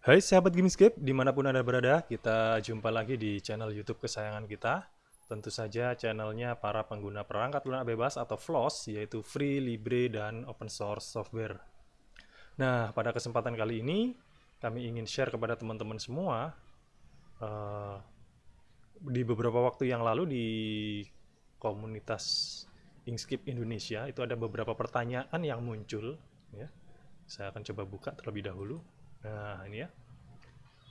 Hai sahabat Gamescape, di mana pun Anda berada, kita jumpa lagi di channel YouTube kesayangan kita. Tentu saja channelnya para pengguna perangkat lunak bebas atau FLOSS, yaitu Free, Libre, dan Open Source Software. Nah, pada kesempatan kali ini, kami ingin share kepada teman-teman semua, uh, di beberapa waktu yang lalu di komunitas Inkscape Indonesia, itu ada beberapa pertanyaan yang muncul. Ya. Saya akan coba buka terlebih dahulu. Nah, ini ya.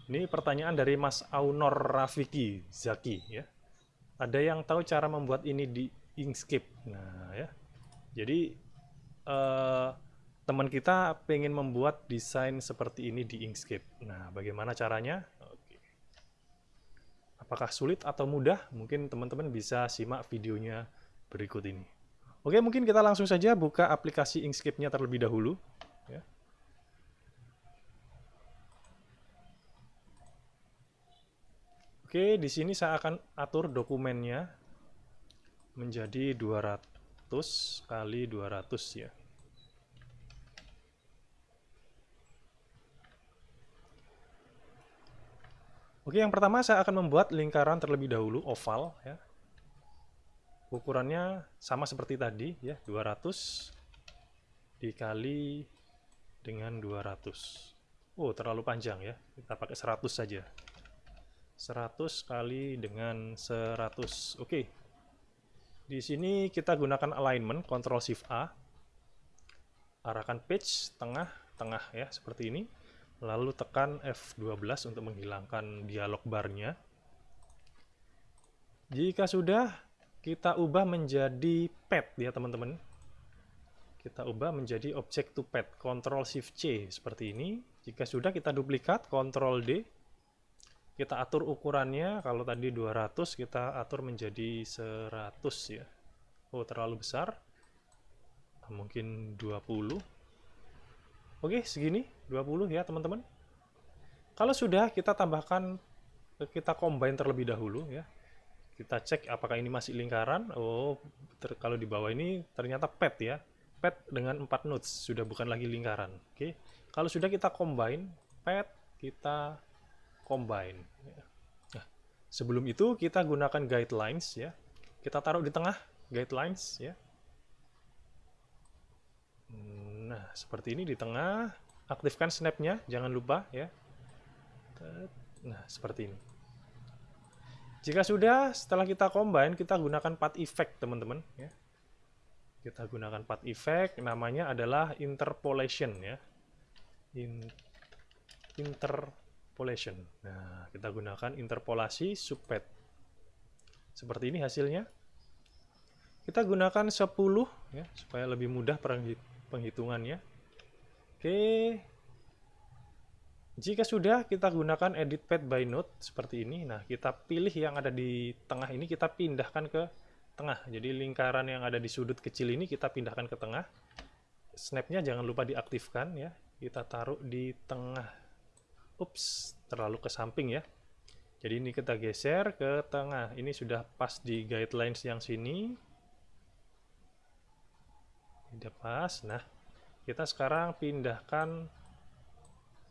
Ini pertanyaan dari Mas Aunor Rafiki Zaki ya. Ada yang tahu cara membuat ini di Inkscape? Nah, ya. Jadi eh, teman kita pengen membuat desain seperti ini di Inkscape. Nah, bagaimana caranya? Oke. Apakah sulit atau mudah? Mungkin teman-teman bisa simak videonya berikut ini. Oke, mungkin kita langsung saja buka aplikasi Inkscape-nya terlebih dahulu. Ya. Oke, di sini saya akan atur dokumennya menjadi 200 kali 200 ya. Oke, yang pertama saya akan membuat lingkaran terlebih dahulu, oval ya. Ukurannya sama seperti tadi ya, 200 dikali dengan 200. Oh, terlalu panjang ya. Kita pakai 100 saja. 100 kali dengan 100. Oke. Di sini kita gunakan alignment, Ctrl Shift A. Arahkan page tengah, tengah ya, seperti ini. Lalu tekan F12 untuk menghilangkan dialog barnya. Jika sudah, kita ubah menjadi pad ya teman-teman. Kita ubah menjadi object to pad, Ctrl Shift C seperti ini. Jika sudah, kita duplikat, Ctrl D kita atur ukurannya kalau tadi 200 kita atur menjadi 100 ya. Oh terlalu besar. Mungkin 20 oke segini. 20 ya teman-teman. Kalau sudah kita tambahkan kita combine terlebih dahulu ya. Kita cek apakah ini masih lingkaran. Oh kalau di bawah ini ternyata pad ya. Pad dengan 4 nodes sudah bukan lagi lingkaran. Oke. Kalau sudah kita combine pad kita combine. Nah, sebelum itu kita gunakan guidelines ya. Kita taruh di tengah guidelines ya. Nah, seperti ini di tengah. Aktifkan snapnya, jangan lupa ya. Nah, seperti ini. Jika sudah, setelah kita combine, kita gunakan path effect, teman-teman. Ya. Kita gunakan path effect, namanya adalah interpolation. ya. In, inter interpolation. Nah, kita gunakan interpolasi subpad. Seperti ini hasilnya. Kita gunakan 10 ya, supaya lebih mudah penghitungannya. Oke. Jika sudah, kita gunakan edit pad by node seperti ini. Nah, kita pilih yang ada di tengah ini, kita pindahkan ke tengah. Jadi lingkaran yang ada di sudut kecil ini kita pindahkan ke tengah. Snapnya jangan lupa diaktifkan ya. Kita taruh di tengah ups terlalu ke samping ya. Jadi ini kita geser ke tengah. Ini sudah pas di guidelines yang sini. Tidak pas. Nah kita sekarang pindahkan.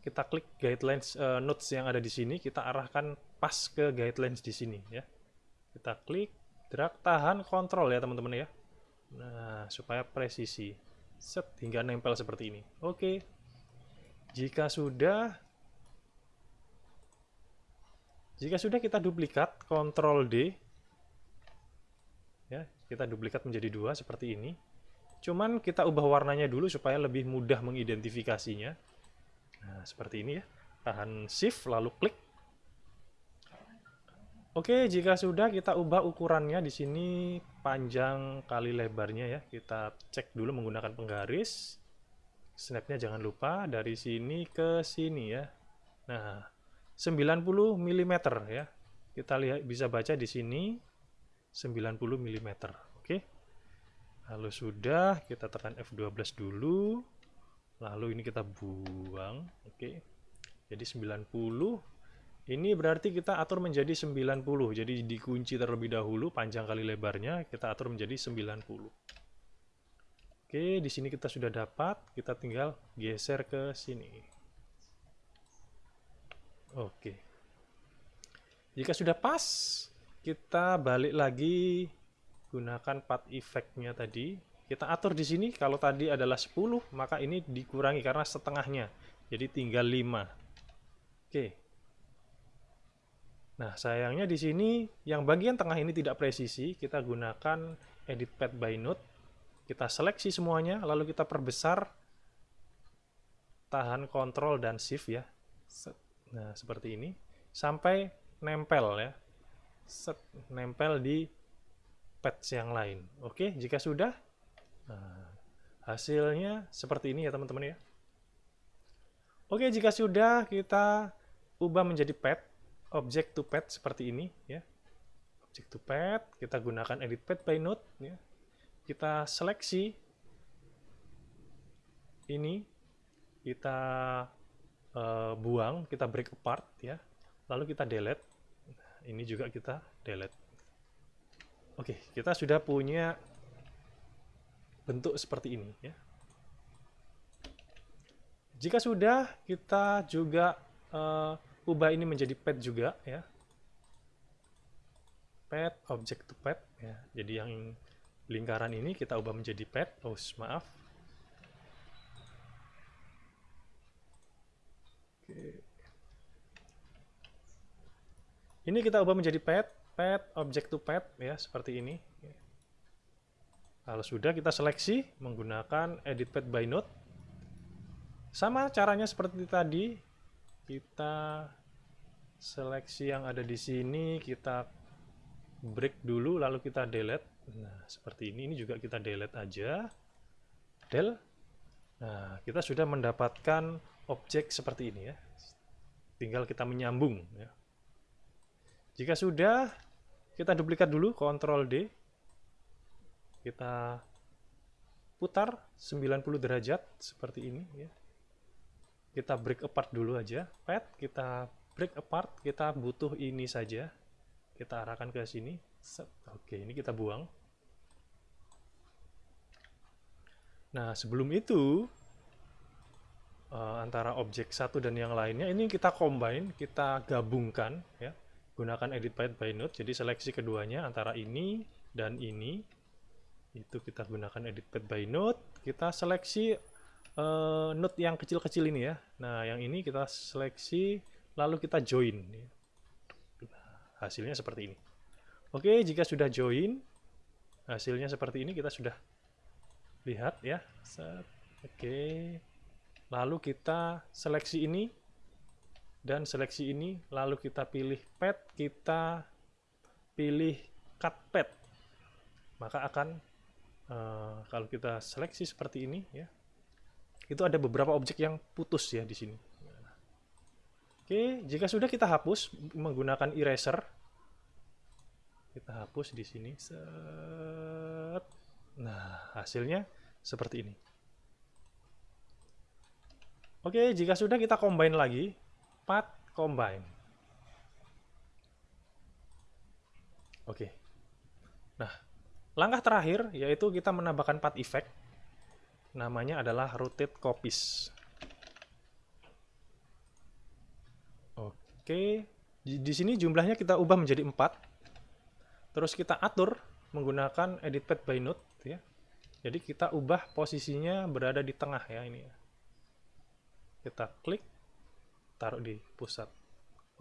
Kita klik guidelines uh, notes yang ada di sini. Kita arahkan pas ke guidelines di sini ya. Kita klik drag tahan kontrol ya teman-teman ya. Nah supaya presisi. Set hingga nempel seperti ini. Oke. Jika sudah jika sudah kita duplikat, Ctrl D, ya kita duplikat menjadi dua seperti ini. Cuman kita ubah warnanya dulu supaya lebih mudah mengidentifikasinya. Nah, seperti ini ya. Tahan Shift, lalu klik. Oke, jika sudah kita ubah ukurannya di sini panjang kali lebarnya ya. Kita cek dulu menggunakan penggaris. Snapnya jangan lupa dari sini ke sini ya. Nah, 90 mm ya. Kita lihat bisa baca di sini 90 mm. Oke. Lalu sudah kita tekan F12 dulu. Lalu ini kita buang. Oke. Jadi 90 ini berarti kita atur menjadi 90. Jadi dikunci terlebih dahulu panjang kali lebarnya kita atur menjadi 90. Oke, di sini kita sudah dapat, kita tinggal geser ke sini. Oke. Jika sudah pas, kita balik lagi gunakan path effect-nya tadi. Kita atur di sini, kalau tadi adalah 10, maka ini dikurangi karena setengahnya. Jadi tinggal 5. Oke. Nah, sayangnya di sini yang bagian tengah ini tidak presisi, kita gunakan edit path by node. Kita seleksi semuanya, lalu kita perbesar tahan kontrol dan shift ya. Nah, seperti ini sampai nempel ya. Set, nempel di patch yang lain. Oke, jika sudah nah, hasilnya seperti ini ya teman-teman ya. Oke, jika sudah kita ubah menjadi pet, object to pet seperti ini ya. Object to pet, kita gunakan edit pet by node ya kita seleksi ini kita uh, buang, kita break apart ya. Lalu kita delete. Ini juga kita delete. Oke, kita sudah punya bentuk seperti ini ya. Jika sudah, kita juga uh, ubah ini menjadi pet juga ya. Pet, object to pet ya. Jadi yang lingkaran ini kita ubah menjadi pet. Oh, maaf. Ini kita ubah menjadi pet, pet, object to pet, ya, seperti ini. Kalau sudah, kita seleksi menggunakan edit pet by node. Sama caranya seperti tadi. Kita seleksi yang ada di sini, kita break dulu, lalu kita delete Nah, seperti ini. Ini juga kita delete aja. Del. Nah, kita sudah mendapatkan objek seperti ini ya. Tinggal kita menyambung ya. Jika sudah, kita duplikat dulu, Ctrl D. Kita putar 90 derajat seperti ini ya. Kita break apart dulu aja. Pad, kita break apart, kita butuh ini saja. Kita arahkan ke sini. Oke, ini kita buang. Nah, sebelum itu, uh, antara objek satu dan yang lainnya, ini kita combine, kita gabungkan, ya, gunakan edit path by node, jadi seleksi keduanya antara ini dan ini, itu kita gunakan edit path by node, kita seleksi uh, node yang kecil-kecil ini ya, nah yang ini kita seleksi, lalu kita join, nah, hasilnya seperti ini. Oke, jika sudah join, hasilnya seperti ini, kita sudah lihat ya. Oke lalu kita seleksi ini dan seleksi ini lalu kita pilih pet kita pilih cut pet maka akan uh, kalau kita seleksi seperti ini ya itu ada beberapa objek yang putus ya di sini. Oke jika sudah kita hapus menggunakan eraser kita hapus di sini set. Nah, hasilnya seperti ini. Oke, jika sudah kita combine lagi, path combine. Oke. Nah, langkah terakhir yaitu kita menambahkan path effect. Namanya adalah rotate copies. Oke, di, sini jumlahnya kita ubah menjadi 4. Terus kita atur menggunakan edit path by node ya. Jadi kita ubah posisinya berada di tengah ya ini ya. Kita klik taruh di pusat.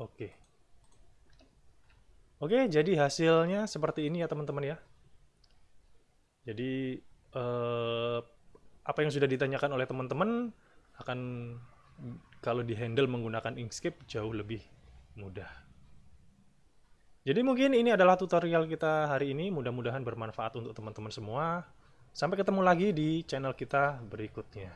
Oke. Oke, jadi hasilnya seperti ini ya teman-teman ya. Jadi eh, apa yang sudah ditanyakan oleh teman-teman akan kalau dihandle menggunakan Inkscape jauh lebih mudah. Jadi mungkin ini adalah tutorial kita hari ini. Mudah-mudahan bermanfaat untuk teman-teman semua. Sampai ketemu lagi di channel kita berikutnya.